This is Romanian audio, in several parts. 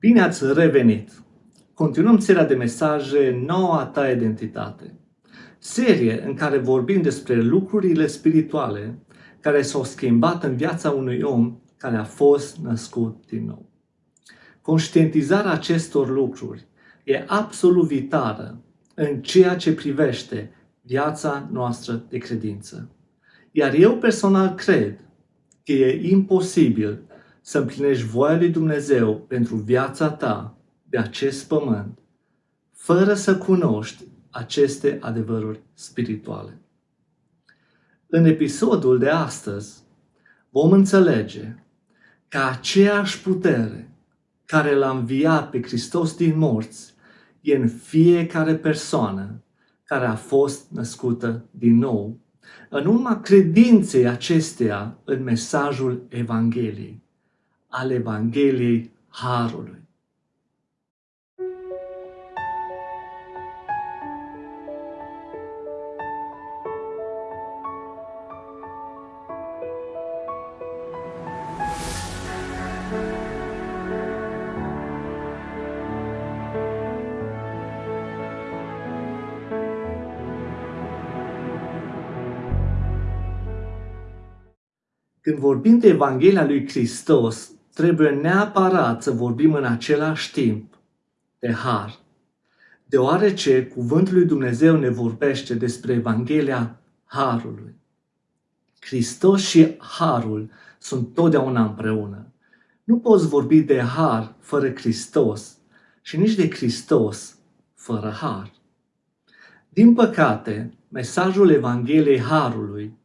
Bine ați revenit! Continuăm seria de mesaje Noua ta identitate. Serie în care vorbim despre lucrurile spirituale care s-au schimbat în viața unui om care a fost născut din nou. Conștientizarea acestor lucruri e absolut vitală în ceea ce privește viața noastră de credință. Iar eu personal cred că e imposibil să împlinești voia lui Dumnezeu pentru viața ta de acest pământ, fără să cunoști aceste adevăruri spirituale. În episodul de astăzi vom înțelege că aceeași putere care l-a înviat pe Hristos din morți e în fiecare persoană care a fost născută din nou, în urma credinței acesteia în mesajul Evangheliei al Evangheliei Harului. Când vorbim de Evanghelia lui Hristos, trebuie neapărat să vorbim în același timp de har. Deoarece cuvântul lui Dumnezeu ne vorbește despre Evanghelia Harului. Hristos și Harul sunt totdeauna împreună. Nu poți vorbi de Har fără Hristos și nici de Hristos fără Har. Din păcate, mesajul Evangheliei Harului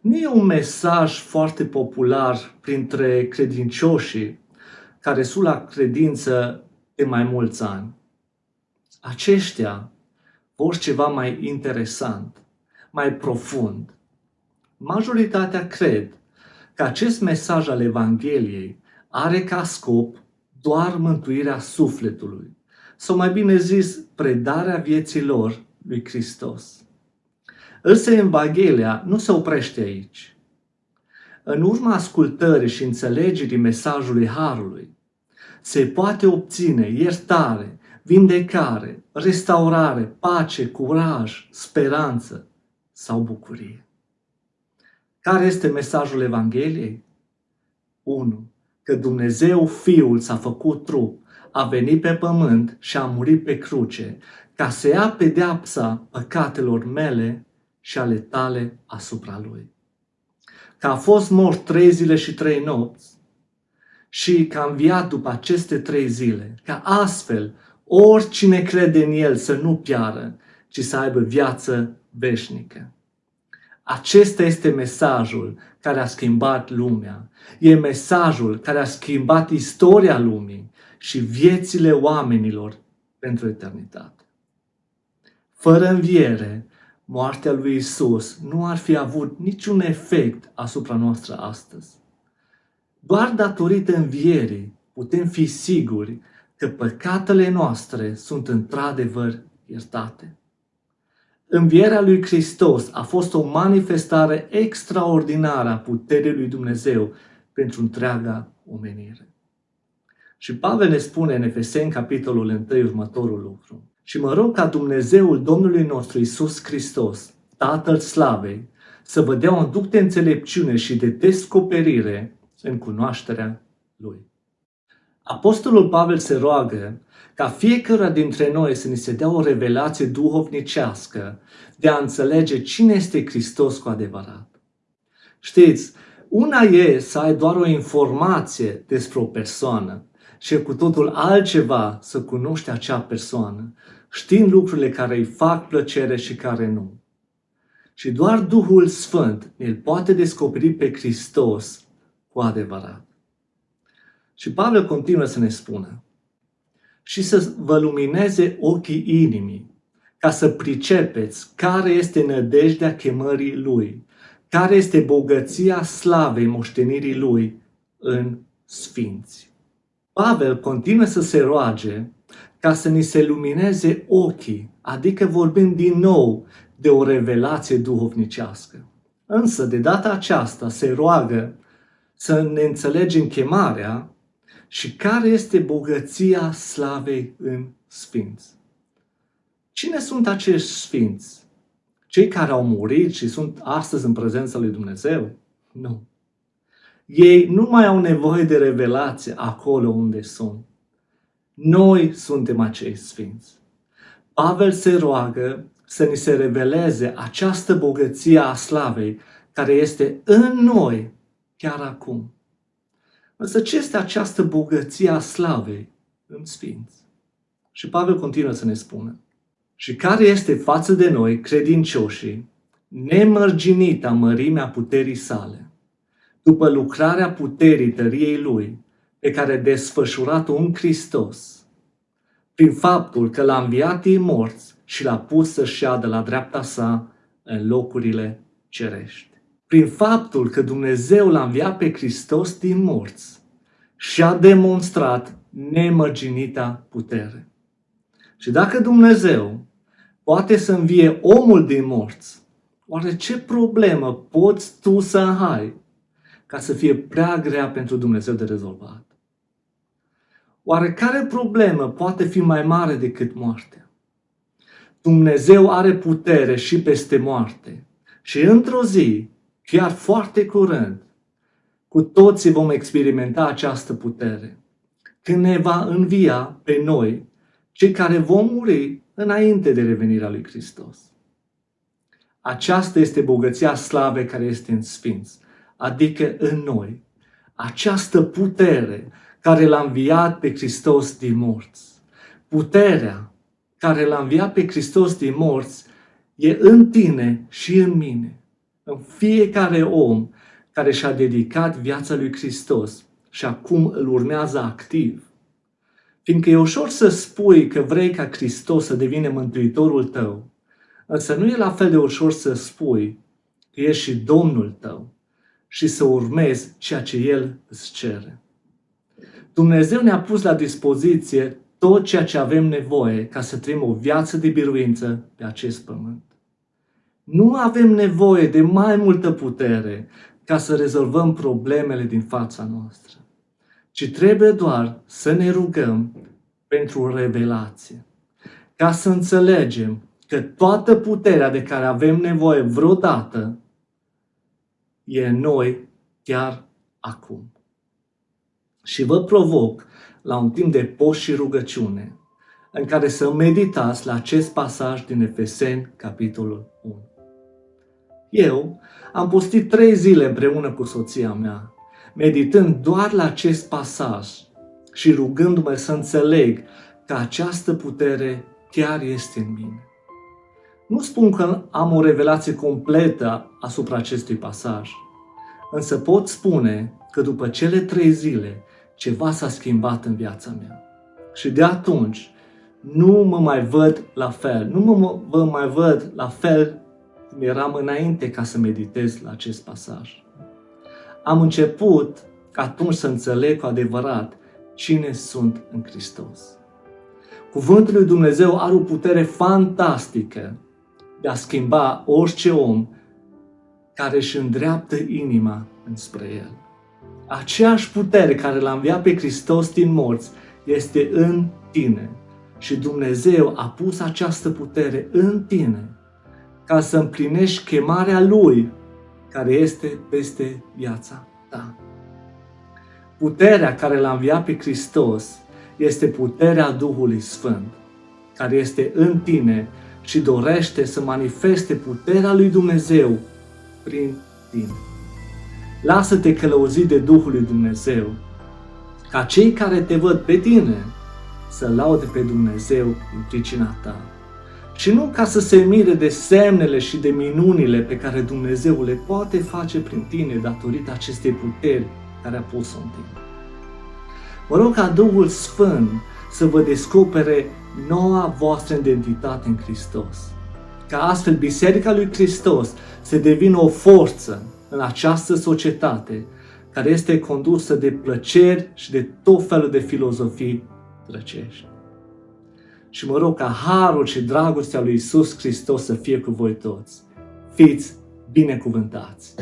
nu e un mesaj foarte popular printre credincioșii care sunt la credință de mai mulți ani. Aceștia vor ceva mai interesant, mai profund. Majoritatea cred că acest mesaj al Evangheliei are ca scop doar mântuirea sufletului, sau mai bine zis, predarea vieții lor lui Hristos. Însă Evanghelia nu se oprește aici. În urma ascultării și înțelegerii mesajului Harului, se poate obține iertare, vindecare, restaurare, pace, curaj, speranță sau bucurie. Care este mesajul Evangheliei? 1. Că Dumnezeu Fiul s-a făcut trup, a venit pe pământ și a murit pe cruce, ca să ia pedeapsa păcatelor mele și ale tale asupra lui. Că a fost mort trei zile și trei nopți și că a înviat după aceste trei zile, ca astfel oricine crede în el să nu piară, ci să aibă viață veșnică. Acesta este mesajul care a schimbat lumea. E mesajul care a schimbat istoria lumii și viețile oamenilor pentru eternitate. Fără înviere, moartea lui Isus nu ar fi avut niciun efect asupra noastră astăzi. Doar datorită învierii putem fi siguri că păcatele noastre sunt într-adevăr iertate. Învierea lui Hristos a fost o manifestare extraordinară a puterii lui Dumnezeu pentru întreaga omenire. Și Pavel ne spune în Efeseni, capitolul 1, următorul lucru. Și mă rog ca Dumnezeul Domnului nostru Isus Hristos, Tatăl Slavei, să vă dea un duc de înțelepciune și de descoperire în cunoașterea Lui. Apostolul Pavel se roagă ca fiecare dintre noi să ni se dea o revelație duhovnicească de a înțelege cine este Hristos cu adevărat. Știți, una e să ai doar o informație despre o persoană și cu totul altceva să cunoști acea persoană știind lucrurile care îi fac plăcere și care nu. Și doar Duhul Sfânt îl poate descoperi pe Hristos cu adevărat. Și Pavel continuă să ne spună și să vă lumineze ochii inimii, ca să pricepeți care este nădejdea chemării Lui, care este bogăția slavei moștenirii Lui în sfinți. Pavel continuă să se roage ca să ni se lumineze ochii, adică vorbim din nou de o revelație duhovnicească. Însă, de data aceasta, se roagă să ne înțelegem chemarea Și care este bogăția slavei în sfinți? Cine sunt acești sfinți? Cei care au murit și sunt astăzi în prezența lui Dumnezeu? Nu. Ei nu mai au nevoie de revelație acolo unde sunt. Noi suntem acei sfinți. Pavel se roagă să ni se reveleze această bogăție a slavei care este în noi chiar acum. Însă ce este această bogăție a slavei în sfinți? Și Pavel continuă să ne spună. Și care este față de noi, credincioșii, nemărginita mărimea puterii sale, după lucrarea puterii tăriei Lui, pe care a desfășurat-o în Hristos, prin faptul că l-a înviat din morți și l-a pus să șadă la dreapta sa în locurile cerești. Prin faptul că Dumnezeu l-a înviat pe Hristos din morți și a demonstrat nemărginita putere. Și dacă Dumnezeu poate să învie omul din morți, oare ce problemă poți tu să ai ca să fie prea grea pentru Dumnezeu de rezolvat? Oare care problemă poate fi mai mare decât moartea? Dumnezeu are putere și peste moarte. Și într-o zi, chiar foarte curând, cu toții vom experimenta această putere. Când ne va învia pe noi, cei care vom muri înainte de revenirea lui Hristos. Aceasta este bogăția slavei care este în Sfinț, adică în noi. Această putere care l-a înviat pe Hristos din morți. Puterea care l-a înviat pe Hristos din morți e în tine și în mine, în fiecare om care și-a dedicat viața lui Hristos și acum îl urmează activ. Fiindcă e ușor să spui că vrei ca Hristos să devină mântuitorul tău, însă nu e la fel de ușor să spui că ești și Domnul tău și să urmezi ceea ce El îți cere. Dumnezeu ne-a pus la dispoziție tot ceea ce avem nevoie ca să trăim o viață de biruință pe acest pământ. Nu avem nevoie de mai multă putere ca să rezolvăm problemele din fața noastră, ci trebuie doar să ne rugăm pentru revelație, ca să înțelegem că toată puterea de care avem nevoie vreodată e în noi chiar acum. Și vă provoc la un timp de post și rugăciune, în care să meditați la acest pasaj din Efeseni, capitolul 1. Eu am postit trei zile împreună cu soția mea, meditând doar la acest pasaj și rugându-mă să înțeleg că această putere chiar este în mine. Nu spun că am o revelație completă asupra acestui pasaj, însă pot spune că după cele trei zile ceva s-a schimbat în viața mea. Și de atunci nu mă mai văd la fel, nu mă, mă mai văd la fel cum eram înainte ca să meditez la acest pasaj. Am început atunci să înțeleg cu adevărat cine sunt în Hristos. Cuvântul lui Dumnezeu are o putere fantastică de a schimba orice om care își îndreaptă inima înspre El. Aceeași putere care l-a înviat pe Hristos din morți este în tine. Și Dumnezeu a pus această putere în tine ca să împlinești chemarea Lui care este peste viața ta. Puterea care l-a înviat pe Hristos este puterea Duhului Sfânt, care este în tine și dorește să manifeste puterea lui Dumnezeu prin tine. Lasă-te călăuzit de Duhul lui Dumnezeu, ca cei care te văd pe tine să laude pe Dumnezeu în pricina ta. Și nu ca să se mire de semnele și de minunile pe care Dumnezeu le poate face prin tine datorită acestei puteri care a pus-o în tine. Mă rog ca Duhul Sfânt să vă descopere noua voastră identitate în Hristos. Ca astfel Biserica lui Hristos să devină o forță în această societate care este condusă de plăceri și de tot felul de filozofii drăcești. Și mă rog ca harul și dragostea lui Isus Hristos să fie cu voi toți. Fiți binecuvântați!